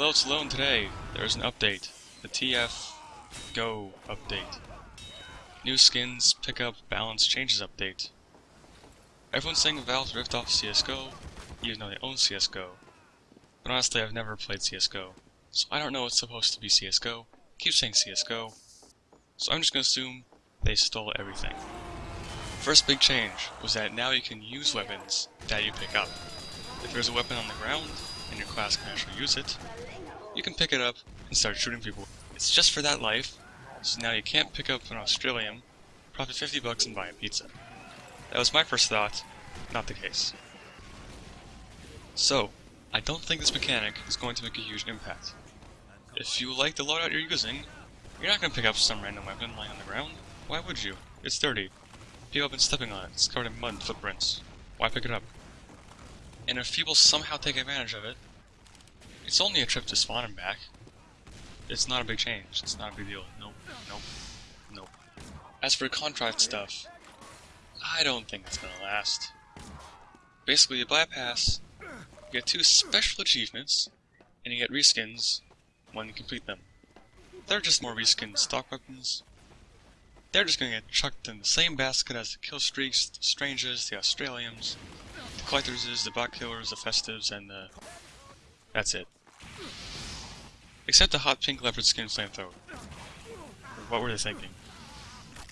Hello, it's today. There's an update. The TF Go update. New skins, pickup, balance, changes update. Everyone's saying Valve ripped off CSGO, even though they own CSGO. But honestly, I've never played CSGO, so I don't know what's supposed to be CSGO. Keep saying CSGO. So I'm just gonna assume they stole everything. First big change was that now you can use weapons that you pick up. If there's a weapon on the ground, and your class can actually use it, you can pick it up and start shooting people. It's just for that life, so now you can't pick up an Australium, profit 50 bucks and buy a pizza. That was my first thought, not the case. So, I don't think this mechanic is going to make a huge impact. If you like the loadout you're using, you're not going to pick up some random weapon lying on the ground. Why would you? It's dirty. People have been stepping on it. It's covered in mud and footprints. Why pick it up? And if people somehow take advantage of it, it's only a trip to spawn and back. It's not a big change. It's not a big deal. Nope. Nope. Nope. As for contract stuff, I don't think it's gonna last. Basically, you bypass, you get two special achievements, and you get reskins when you complete them. They're just more reskinned stock weapons. They're just gonna get chucked in the same basket as the kill streaks, the strangers, the Australiums, the collectors, the bot killers, the festives, and the... That's it. Except the hot pink leopard skin flamethrower. What were they thinking?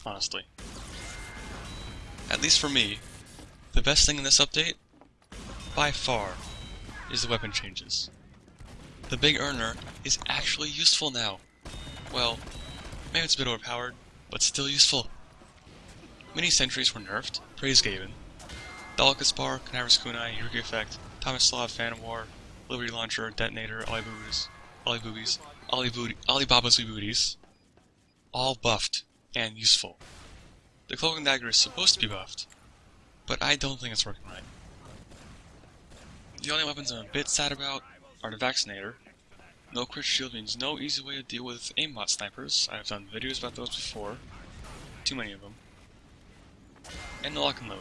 Honestly. At least for me, the best thing in this update, by far, is the weapon changes. The big earner is actually useful now. Well, maybe it's a bit overpowered, but still useful. Mini sentries were nerfed, praise Gaben. given. Dalacaspar, Conniver's Kunai, Eureka Effect, Tomislav, Fan O'War, Liberty Launcher, Detonator, Oliboobies, Oliboobies, Oliboobies, Alibaba's Booties, all buffed and useful. The Cloak and Dagger is supposed to be buffed, but I don't think it's working right. The only weapons I'm a bit sad about are the Vaccinator. No crit shield means no easy way to deal with aimbot snipers. I've done videos about those before. Too many of them. And the Loch-n-Load.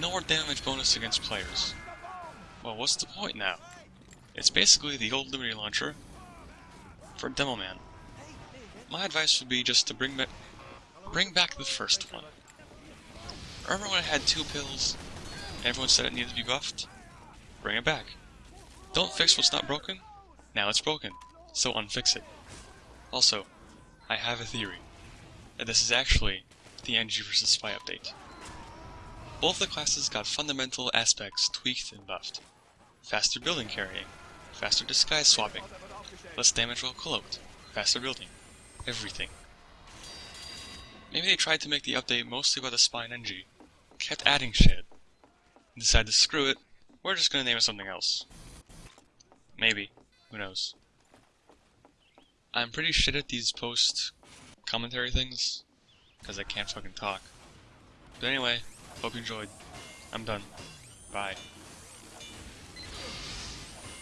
No more damage bonus against players. Well, what's the point now? It's basically the old Liberty Launcher for Demo Man. My advice would be just to bring back bring back the first one. Remember when it had two pills? Everyone said it needed to be buffed? Bring it back. Don't fix what's not broken? Now it's broken, so unfix it. Also, I have a theory that this is actually the Engie vs Spy update. Both the classes got fundamental aspects tweaked and buffed. Faster building carrying, faster disguise swapping, less damage while cloaked, faster building, everything. Maybe they tried to make the update mostly about the Spine NG, kept adding shit, and decided to screw it, we're just gonna name it something else. Maybe. Who knows? I'm pretty shit at these post commentary things, because I can't fucking talk. But anyway, hope you enjoyed. I'm done. Bye.